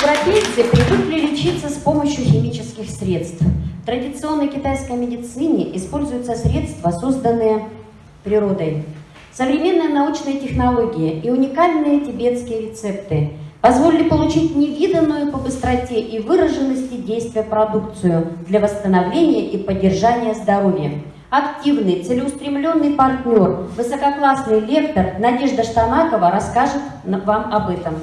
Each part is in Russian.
Европейцы привыкли лечиться с помощью химических средств. В традиционной китайской медицине используются средства, созданные природой. Современные научные технологии и уникальные тибетские рецепты позволили получить невиданную по быстроте и выраженности действия продукцию для восстановления и поддержания здоровья. Активный, целеустремленный партнер, высококлассный лектор Надежда Штанакова расскажет вам об этом.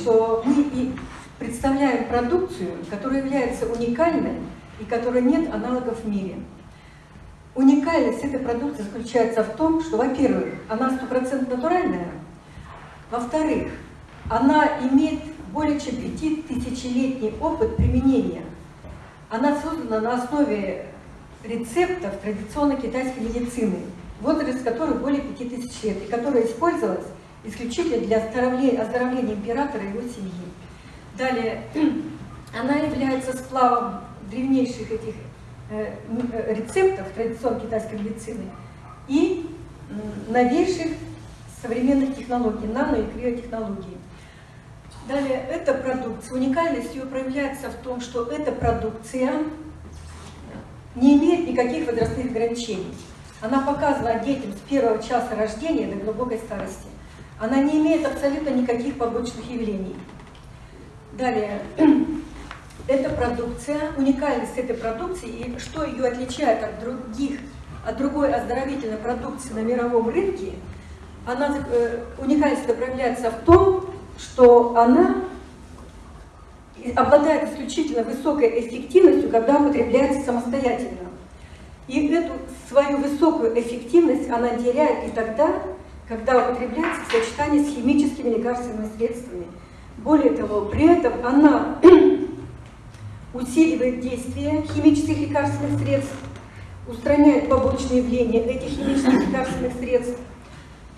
Что мы и представляем продукцию, которая является уникальной и которой нет аналогов в мире. Уникальность этой продукции заключается в том, что, во-первых, она стопроцентно натуральная, во-вторых, она имеет более чем пятитысячелетний опыт применения. Она создана на основе рецептов традиционной китайской медицины, возраст которых более 5000 лет, и которая использовалась исключительно для оздоровления, оздоровления императора и его семьи. Далее, она является сплавом древнейших этих э, э, рецептов традиционной китайской медицины и новейших современных технологий, нано- и криотехнологий. Далее, эта продукция, уникальность ее проявляется в том, что эта продукция не имеет никаких возрастных ограничений. Она показана детям с первого часа рождения до глубокой старости. Она не имеет абсолютно никаких побочных явлений. Далее, эта продукция, уникальность этой продукции и что ее отличает от других, от другой оздоровительной продукции на мировом рынке, она, э, уникальность проявляется в том, что она обладает исключительно высокой эффективностью, когда употребляется самостоятельно. И эту свою высокую эффективность она теряет и тогда, когда употребляется в сочетании с химическими лекарственными средствами. Более того, при этом она усиливает действие химических лекарственных средств, устраняет побочные явления этих химических лекарственных средств.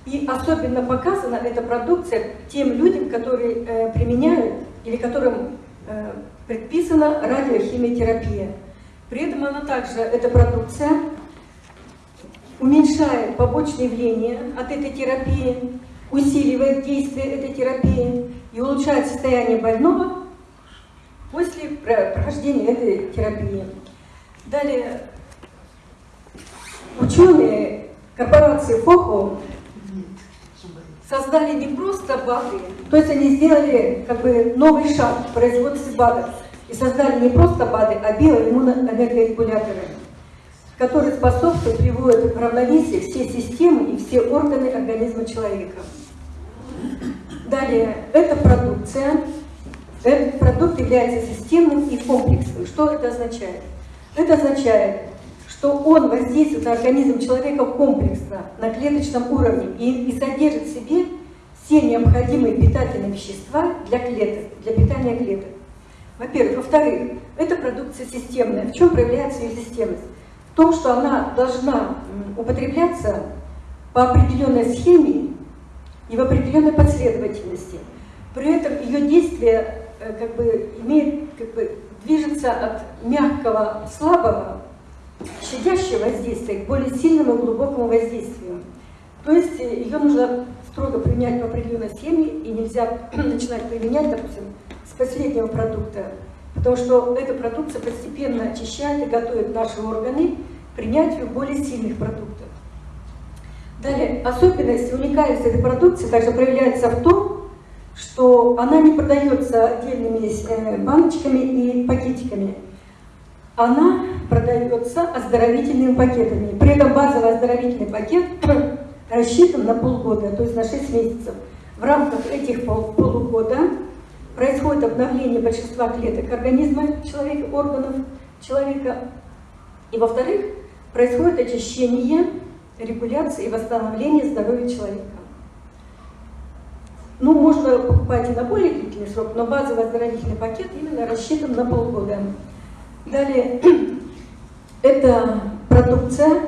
И особенно показана эта продукция тем людям, которые э, применяют или которым э, предписана радиохимиотерапия. При этом она также, эта продукция, уменьшает побочные явления от этой терапии, усиливает действие этой терапии и улучшает состояние больного после прохождения этой терапии. Далее, ученые корпорации ФОХО создали не просто БАДы, то есть они сделали как бы новый шаг в производстве БАДов и создали не просто БАДы, а биоиммуноэнергорегуляторы, которые способствуют, приводят в равновесие все системы и все органы организма человека. Далее, эта продукция, этот продукт является системным и комплексным. Что это означает? Это означает, что он воздействует на организм человека комплексно, на клеточном уровне и, и содержит в себе все необходимые питательные вещества для клеток, для питания клеток. Во-первых. Во-вторых, эта продукция системная. В чем проявляется ее системность? Том, что она должна употребляться по определенной схеме и в определенной последовательности. При этом ее действие э, как бы имеет, как бы движется от мягкого, слабого, щадящего воздействия к более сильному глубокому воздействию. То есть э, ее нужно строго применять по определенной схеме, и нельзя начинать применять, допустим, с последнего продукта, потому что эта продукция постепенно очищает и готовит наши органы к принятию более сильных продуктов. Далее, особенность, уникальность этой продукции также проявляется в том, что она не продается отдельными э, баночками и пакетиками. Она продается оздоровительными пакетами. При этом базовый оздоровительный пакет рассчитан на полгода, то есть на 6 месяцев. В рамках этих пол полугода происходит обновление большинства клеток организма человека, органов человека. И во-вторых, происходит очищение регуляции и восстановления здоровья человека. Ну, можно покупать и на более длительный срок, но базовый оздоровительный пакет именно рассчитан на полгода. Далее, эта продукция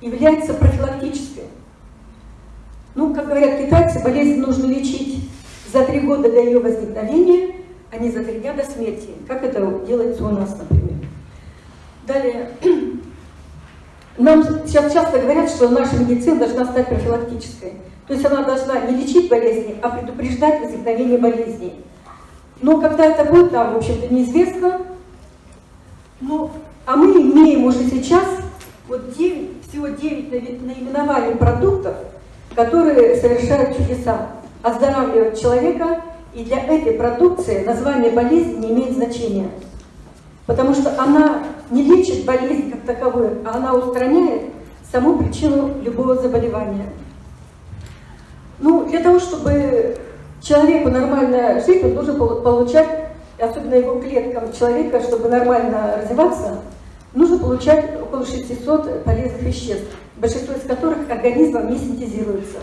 является профилактической. Ну, как говорят китайцы, болезнь нужно лечить за три года до ее возникновения, а не за три дня до смерти, как это делается у нас, например. Далее, Нам сейчас часто говорят, что наша медицина должна стать профилактической. То есть она должна не лечить болезни, а предупреждать возникновение болезней. Но когда это будет, нам, в общем-то, неизвестно. Ну, а мы имеем уже сейчас вот 9, всего 9 наименований продуктов, которые совершают чудеса, оздоравливают человека, и для этой продукции название болезни не имеет значения. Потому что она не лечит болезнь как таковую, а она устраняет саму причину любого заболевания. Ну, для того, чтобы человеку нормально жить, он должен получать, особенно его клеткам человека, чтобы нормально развиваться, нужно получать около 600 полезных веществ, большинство из которых организмом не синтезируется.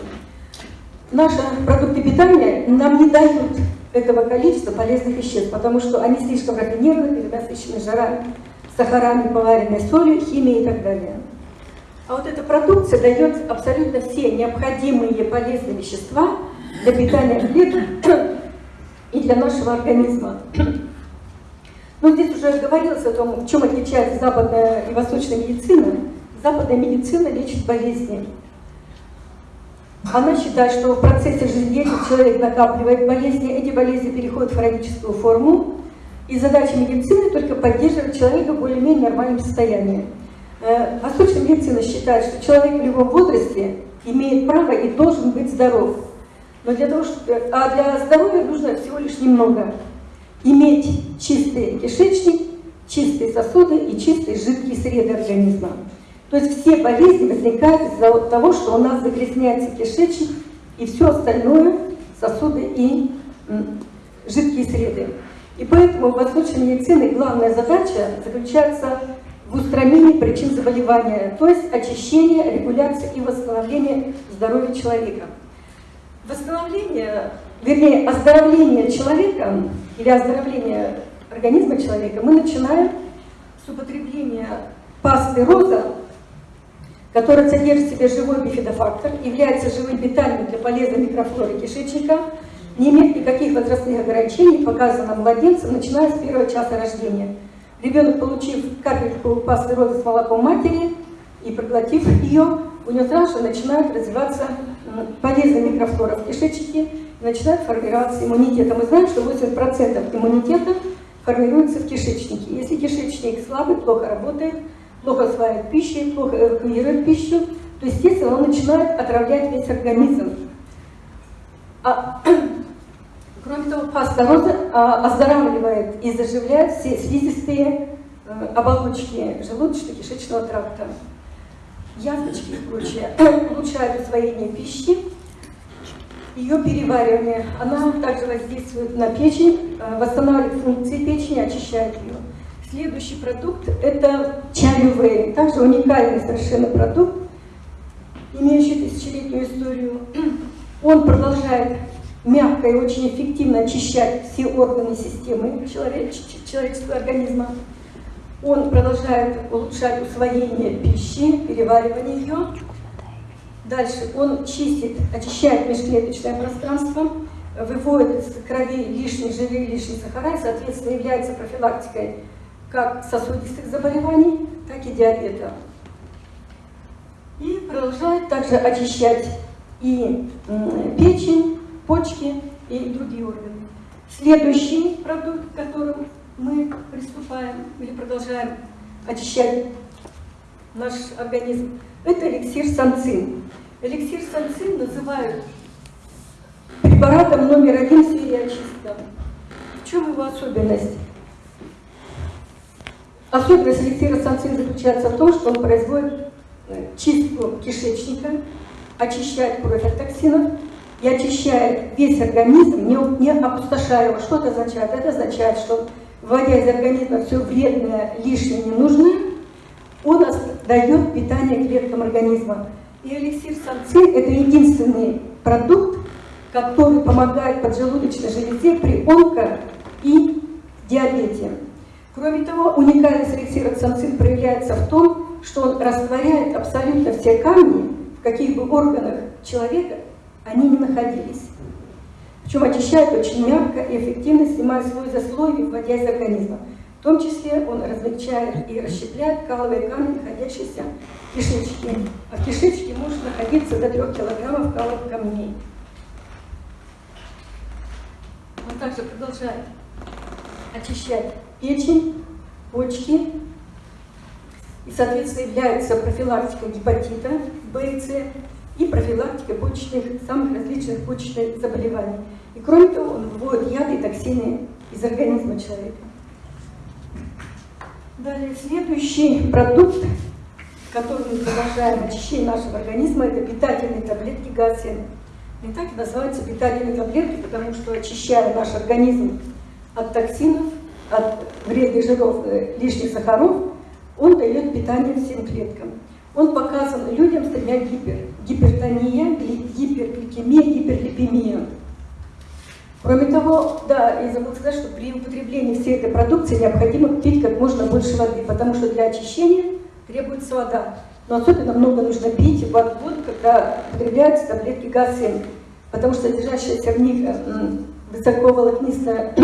Наши продукты питания нам не дают этого количества полезных веществ, потому что они слишком рафинированы, перенасыщены жирами, сахарами, поваренной солью, химией и так далее. А вот эта продукция дает абсолютно все необходимые полезные вещества для питания клеток и для нашего организма. Ну, здесь уже говорилось о том, в чем отличается западная и восточная медицина. Западная медицина лечит болезни. Она считает, что в процессе жизнедеятельности человек накапливает болезни, эти болезни переходят в хроническую форму, и задача медицины только поддерживать человека в более-менее нормальном состоянии. Э, восточная медицина считает, что человек в любом возрасте имеет право и должен быть здоров. Но для того, что, а для здоровья нужно всего лишь немного иметь чистый кишечник, чистые сосуды и чистые жидкие среды организма. То есть все болезни возникают из-за того, что у нас загрязняется кишечник и все остальное, сосуды и жидкие среды. И поэтому в восточной медицине главная задача заключается в устранении причин заболевания, то есть очищение, регуляция и восстановление здоровья человека. Восстановление, вернее, оздоровление человека или оздоровление организма человека мы начинаем с употребления пасты роза, которая содержит в себе живой бифидофактор, является живым питанием для полезной микрофлоры кишечника, не имеет никаких возрастных ограничений, показано младенцам, начиная с первого часа рождения. Ребенок, получив капельку пасты розы с молоком матери и проглотив ее, у него сразу же начинает развиваться полезная микрофлора в кишечнике, начинает формироваться иммунитет. А мы знаем, что 80% иммунитета формируется в кишечнике. Если кишечник слабый, плохо работает, плохо усваивает пищу, плохо эвакуирует пищу, то, естественно, он начинает отравлять весь организм. А, кроме того, паста а, оздоравливает и заживляет все слизистые а, оболочки желудочно-кишечного тракта. Язвочки и прочее улучшают усвоение пищи, ее переваривание. Она также воздействует на печень, а, восстанавливает функции печени, очищает ее. Следующий продукт – это чай Также уникальный совершенно продукт, имеющий тысячелетнюю историю. Он продолжает мягко и очень эффективно очищать все органы системы человеческого организма. Он продолжает улучшать усвоение пищи, переваривание ее. Дальше он чистит, очищает межклеточное пространство, выводит из крови лишние жиры, лишние сахара и, соответственно, является профилактикой как сосудистых заболеваний, так и диабета. И продолжает также очищать и печень, почки и другие органы. Следующий продукт, к которому мы приступаем или продолжаем очищать наш организм, это эликсир санцин. Эликсир санцин называют препаратом номер один в сфере очистки. В чем его особенность? Особенность эликсира санцин заключается в том, что он производит э, чистку кишечника, очищает кровь от токсинов и очищает весь организм, не, не опустошая его. Что это означает? Это означает, что вводя из организма все вредное, лишнее, ненужное, он дает питание клеткам организма. И эликсир санцин – это единственный продукт, который помогает поджелудочной железе при онко и диабете. Кроме того, уникальность эликсира проявляется в том, что он растворяет абсолютно все камни, в каких бы органах человека они не находились. Причем очищает очень мягко и эффективно, снимая слой за слой, вводя из организма. В том числе он размягчает и расщепляет каловые камни, находящиеся в кишечнике. А в кишечнике может находиться до 3 килограммов каловых камней. Он также продолжает очищать печень, почки и, соответственно, является профилактикой гепатита Б и С и профилактикой почечных, самых различных почечных заболеваний. И кроме того, он выводит яды и токсины из организма человека. Далее, следующий продукт, который мы продолжаем очищение нашего организма, это питательные таблетки ГАСИН. И так и называются питательные таблетки, потому что очищая наш организм от токсинов, от вредных жиров, э, лишних сахаров, он дает питание всем клеткам. Он показан людям с тремя гипер. Гипертония, гипергликемия, гиперлипемия. Кроме того, да, я забыла сказать, что при употреблении всей этой продукции необходимо пить как можно больше воды, потому что для очищения требуется вода. Но особенно много нужно пить воду, когда употребляются таблетки ГАС-7, потому что содержащаяся в них высоковолокнистая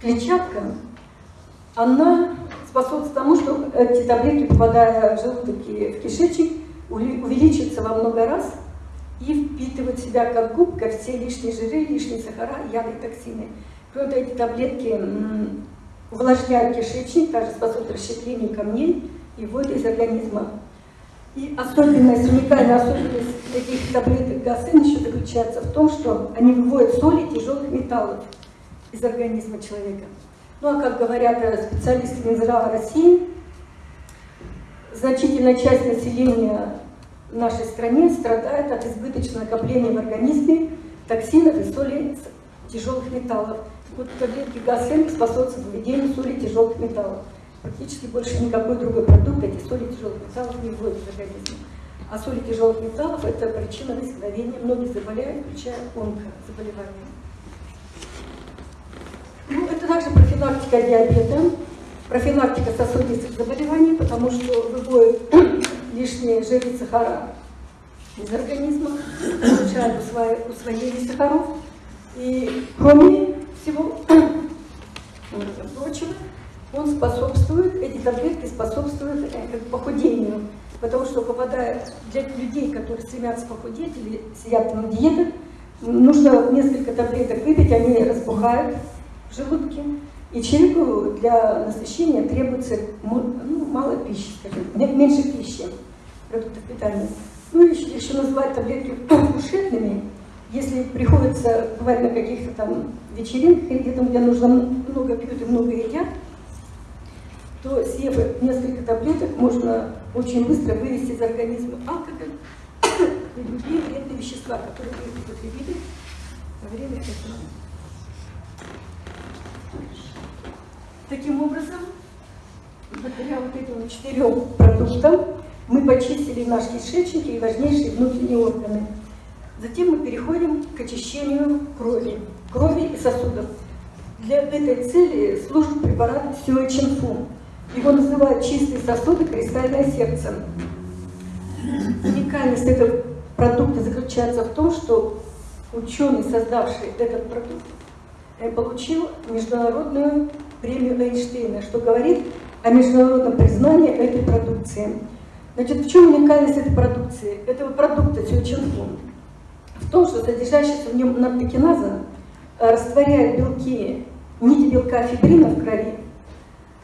клетчатка, она способствует тому, что эти таблетки, попадая в желудок и в кишечник, увеличиваются во много раз и впитывают в себя как губка все лишние жиры, лишние сахара, яды токсины. Кроме того, эти таблетки увлажняют кишечник, также способствуют расщеплению камней и вводят из организма. И особенность, уникальная особенность таких таблеток ГАСН еще заключается в том, что они выводят соли тяжелых металлов из организма человека. Ну а как говорят э, специалисты Минздрава России, значительная часть населения в нашей стране страдает от избыточного накопления в организме токсинов и соли тяжелых металлов. Вот таблетки ГАСН способствуют выведению соли тяжелых металлов. Практически больше никакой другой продукт эти соли тяжелых металлов не вводит в организм. А соли тяжелых металлов – это причина возникновения многих заболеваний, включая онкозаболевания. Также профилактика диабета, профилактика сосудистых заболеваний, потому что выводит лишние жиры, сахара из организма, улучшает усвоение сахаров. И кроме всего прочего, он способствует, эти таблетки способствуют э, похудению, потому что попадая для людей, которые стремятся похудеть или сидят на диетах, нужно несколько таблеток выпить, они разбухают, в желудке. И человеку для насыщения требуется ну, мало пищи, скажем, меньше пищи, продуктов питания. Ну, еще, еще называть таблетки кушетными, если приходится бывать на каких-то там вечеринках, где-то где нужно много пьют и много едят, то съев несколько таблеток, можно очень быстро вывести из организма алкоголь и другие вредные вещества, которые вы употребили во время этого. Таким образом, благодаря вот этим четырем продуктам мы почистили наш кишечник и важнейшие внутренние органы. Затем мы переходим к очищению крови, крови и сосудов. Для этой цели служит препарат Сюэ Чинфу. Его называют чистые сосуды, кристальное сердце. Уникальность этого продукта заключается в том, что ученый, создавший этот продукт, получил международную премию Эйнштейна, что говорит о международном признании этой продукции. Значит, в чем уникальность этой продукции, этого продукта Тюченфун? В том, что содержащаяся в нем наптокиназа э, растворяет белки, нити белка фибрина в крови,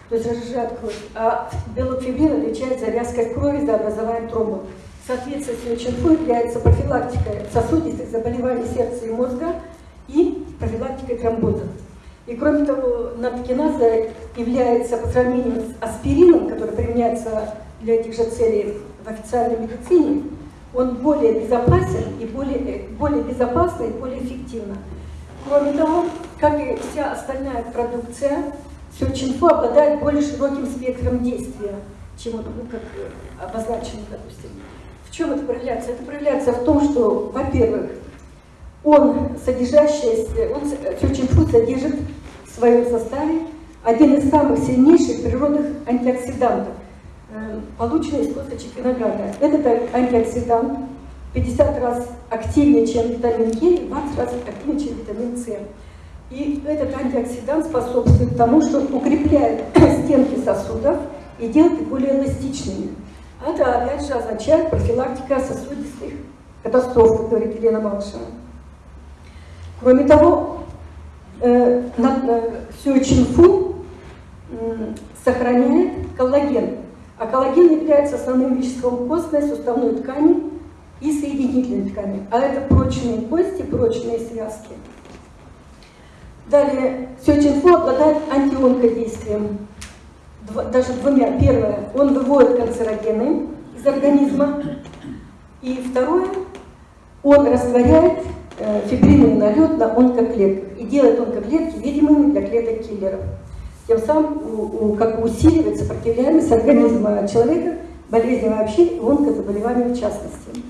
то есть разжижает кровь, а белок фибрин отвечает за вязкость крови, за образование тромбов. Соответственно, Сиочинфу является профилактикой сосудистых заболеваний сердца и мозга и профилактикой тромбозов. И кроме того, наткиназа является по сравнению с аспирином, который применяется для этих же целей в официальной медицине, он более безопасен и более, более безопасный и более эффективно. Кроме того, как и вся остальная продукция, Сюрчинфу обладает более широким спектром действия, чем вот, ну, как обозначено, допустим. В чем это проявляется? Это проявляется в том, что, во-первых, он, содержащийся, он, тюрчинфу содержит в своем составе один из самых сильнейших природных антиоксидантов, э, полученный из косточек винограда. Этот антиоксидант 50 раз активнее, чем витамин Е, и 20 раз активнее, чем витамин С. И этот антиоксидант способствует тому, что укрепляет стенки сосудов и делает их более эластичными. Это, опять же, означает профилактика сосудистых катастроф, говорит Елена Малышева. Кроме того, э, э, сюэчинфу сохраняет коллаген, а коллаген является основным веществом костной, суставной ткани и соединительной ткани. А это прочные кости, прочные связки. Далее, сёчинфу обладает антионкодействием. Даже двумя. Первое, он выводит канцерогены из организма. И второе, он растворяет фибринный налет на онкоклетках и делает онкоклетки видимыми для клеток киллеров. Тем самым у, у, как бы усиливает сопротивляемость организма человека болезням вообще и онкозаболеваниям в частности.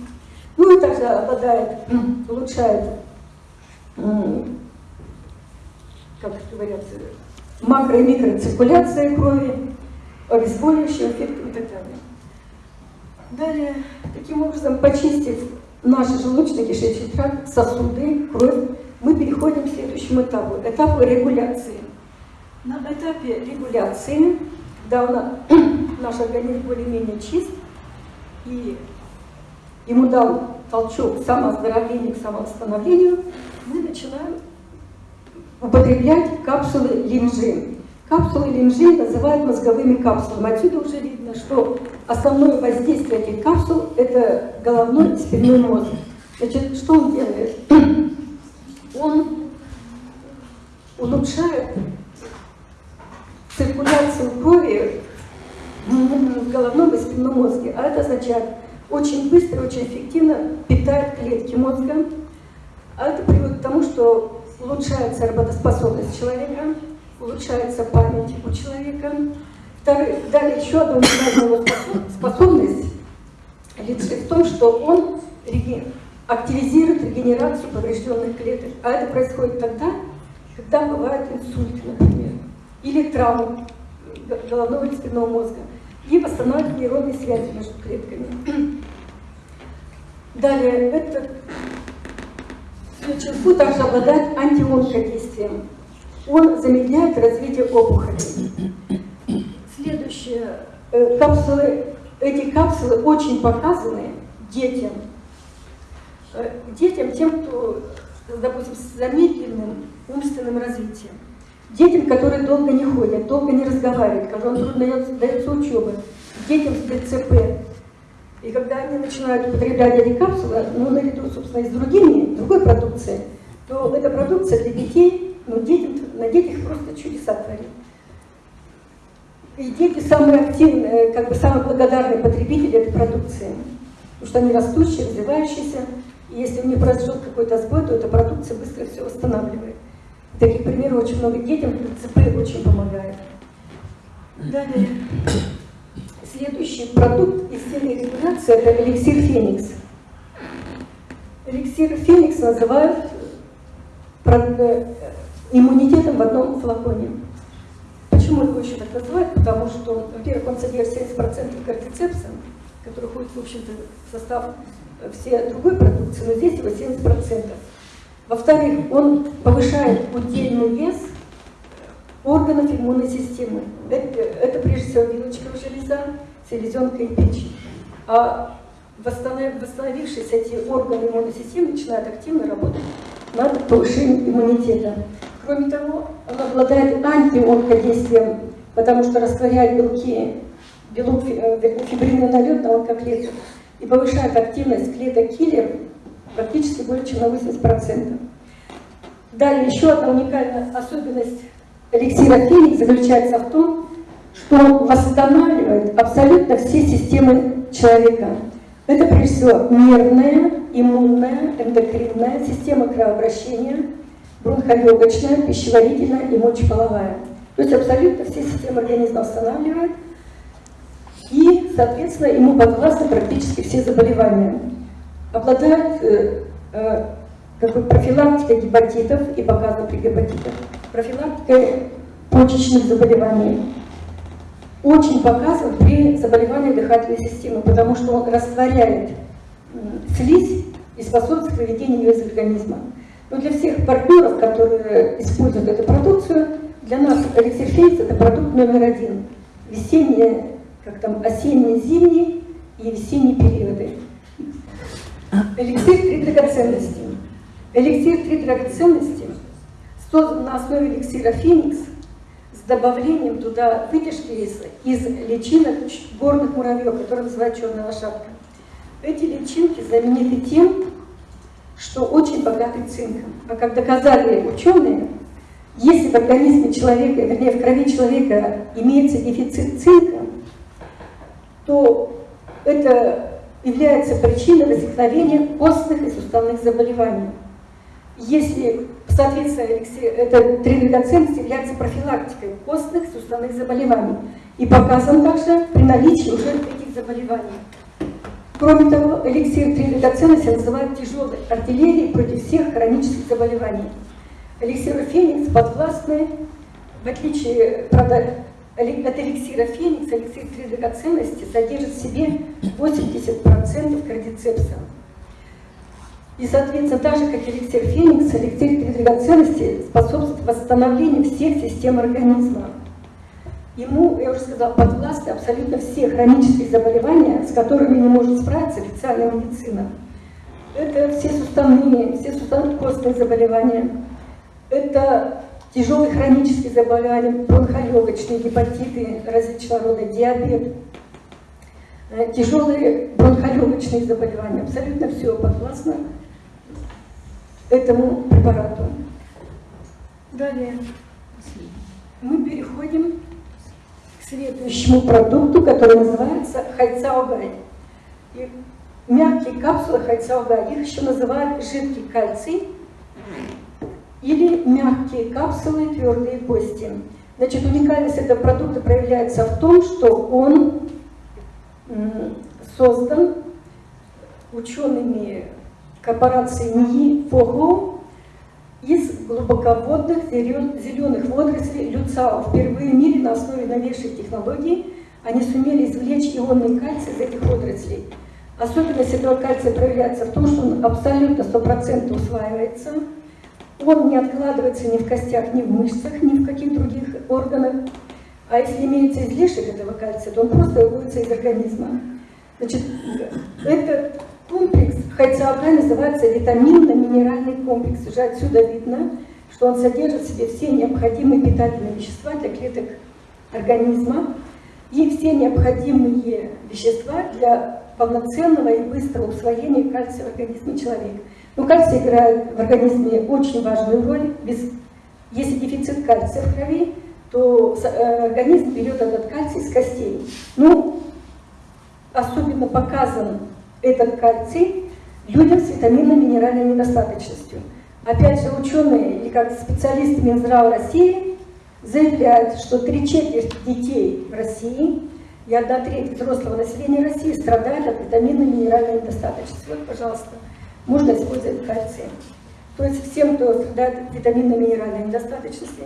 Ну и также обладает, улучшает, как говорят, макро- и микроциркуляция крови, обезболивающим эффектом и так далее. Далее, таким образом, почистив наш желудочно-кишечный тракт, сосуды, кровь, мы переходим к следующему этапу, этапу регуляции. На этапе регуляции, когда наш организм более-менее чист, и ему дал толчок к самооздоровлению, к самовосстановлению, мы начинаем употреблять капсулы линжи. Капсулы линжи называют мозговыми капсулами. Отсюда уже видно, что основное воздействие этих капсул – это головной и спинной мозг. Значит, что он делает? Он улучшает циркуляцию крови в головном и спинном мозге. А это означает, очень быстро, очень эффективно питает клетки мозга. А это приводит к тому, что улучшается работоспособность человека, улучшается память у человека. Далее еще одна уникальная способность лидши в том, что он активизирует регенерацию поврежденных клеток. А это происходит тогда, когда бывает инсульт, например, или травма головного или спинного мозга, и восстанавливает нейронные связи между клетками. Далее, этот Ключевку также обладает антионкодействием. Он замедляет развитие опухолей. Следующее. Э, капсулы, эти капсулы очень показаны детям. Э, детям, тем, кто, допустим, с замедленным умственным развитием. Детям, которые долго не ходят, долго не разговаривают, которым трудно дается учеба. Детям с ДЦП, и когда они начинают употреблять эти капсулы, ну, наряду, собственно, и с другими, другой продукцией, то эта продукция для детей, ну, детям, на детях просто чудеса творит. И дети самые активные, как бы самые благодарные потребители этой продукции, потому что они растущие, развивающиеся, и если у них произошел какой-то сбой, то эта продукция быстро все восстанавливает. Таких примеров очень много детям, ЦП очень помогает. Далее. Следующий продукт из серии регуляции – это эликсир Феникс. Эликсир Феникс называют э, иммунитетом в одном флаконе. Почему его еще так называют? Потому что, во-первых, он содержит 70% кортицепса, который входит, в общем-то, в состав всей другой продукции, но здесь его 70%. Во-вторых, он повышает удельный вес – органов иммунной системы. Это, это прежде всего вилочковая железа, селезенка и печень. А восстановившиеся эти органы иммунной системы начинают активно работать над повышением иммунитета. Кроме того, он обладает антионкодействием, потому что растворяет белки, белок, э, фибринный налет на онкоклетках и повышает активность клеток киллер практически более чем на 80%. Далее еще одна уникальная особенность эликсира Феникс заключается в том, что он восстанавливает абсолютно все системы человека. Это прежде всего нервная, иммунная, эндокринная, система кровообращения, бронхолегочная, пищеварительная и мочеполовая. То есть абсолютно все системы организма восстанавливает, и, соответственно, ему подвластны практически все заболевания. Обладает э, э, как бы профилактикой гепатитов и показано при гепатитах, профилактикой почечных заболеваний. Очень показан при заболевании дыхательной системы, потому что он растворяет слизь и способствует выведению ее из организма. Но для всех партнеров, которые используют эту продукцию, для нас эликсир Феникс это продукт номер один. Весенние, как там, осенние, зимние и весенние периоды. Эликсир три драгоценности. Эликсир три драгоценности создан на основе эликсира Феникс с добавлением туда вытяжки из, из личинок горных муравьев, которые называют черная лошадка. Эти личинки знамениты тем, что очень богаты цинком. А как доказали ученые, если в организме человека, вернее в крови человека имеется дефицит цинка, то это является причиной возникновения костных и суставных заболеваний. Если, соответственно, это три драгоценности является профилактикой костных и суставных заболеваний и показан также при наличии уже этих заболеваний. Кроме того, эликсир три драгоценности называют тяжелой артиллерией против всех хронических заболеваний. Эликсир Феникс подвластны, в отличие, правда, от эликсира Феникс, эликсир три драгоценности содержит в себе 80% кардицепса. И, соответственно, так же, как эликсир Феникс, эликсир три драгоценности способствует восстановлению всех систем организма. Ему, я уже сказала, подвластны абсолютно все хронические заболевания, с которыми не может справиться официальная медицина. Это все суставные, все суставно-костные заболевания, это тяжелые хронические заболевания, бронхолегочные, гепатиты различного рода, диабет, э, тяжелые бронхолегочные заболевания. Абсолютно все подвластно этому препарату. Далее мы переходим следующему продукту, который называется хайцаугай. И мягкие капсулы хайцаугай, их еще называют жидкий кальций или мягкие капсулы, твердые кости. Значит, уникальность этого продукта проявляется в том, что он создан учеными корпорации НИИ ФОГО из глубоководных зеленых водорослей люцао. Впервые в мире на основе новейших технологий они сумели извлечь ионный кальций из этих водорослей. Особенность этого кальция проявляется в том, что он абсолютно 100% усваивается, он не откладывается ни в костях, ни в мышцах, ни в каких других органах. А если имеется излишек этого кальция, то он просто выводится из организма. Значит, этот комплекс хайцаока называется витаминно-минеральный комплекс. Уже отсюда видно, что он содержит в себе все необходимые питательные вещества для клеток организма и все необходимые вещества для полноценного и быстрого усвоения кальция в организме человека. Но кальций играет в организме очень важную роль. Без, если дефицит кальция в крови, то э, организм берет этот кальций из костей. Ну, особенно показан этот кальций людям с витаминно-минеральной недостаточностью. Опять же, ученые или как специалисты Минздрава России заявляют, что три четверти детей в России и одна треть взрослого населения России страдают от витаминно-минеральной недостаточности. Вот, пожалуйста, можно использовать кальций. То есть всем, кто страдает от витаминно-минеральной недостаточности,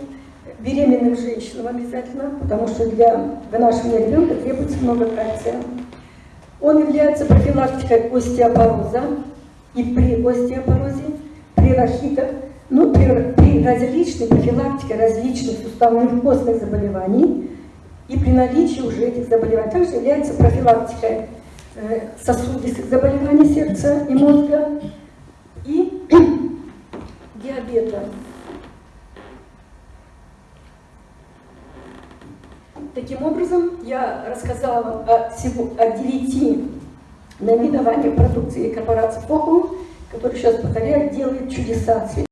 беременным женщинам обязательно, потому что для вынашивания ребенка требуется много кальция. Он является профилактикой остеопороза и при остеопорозе, при рахитах, ну, при, при различной профилактике различных суставных костных заболеваний и при наличии уже этих заболеваний. Также является профилактикой Э, сосудистых заболеваний сердца и мозга и диабета. Таким образом, я рассказала о, всего, о 9 наименованиях продукции корпорации ФОКУ, которые сейчас, повторяю, делают чудеса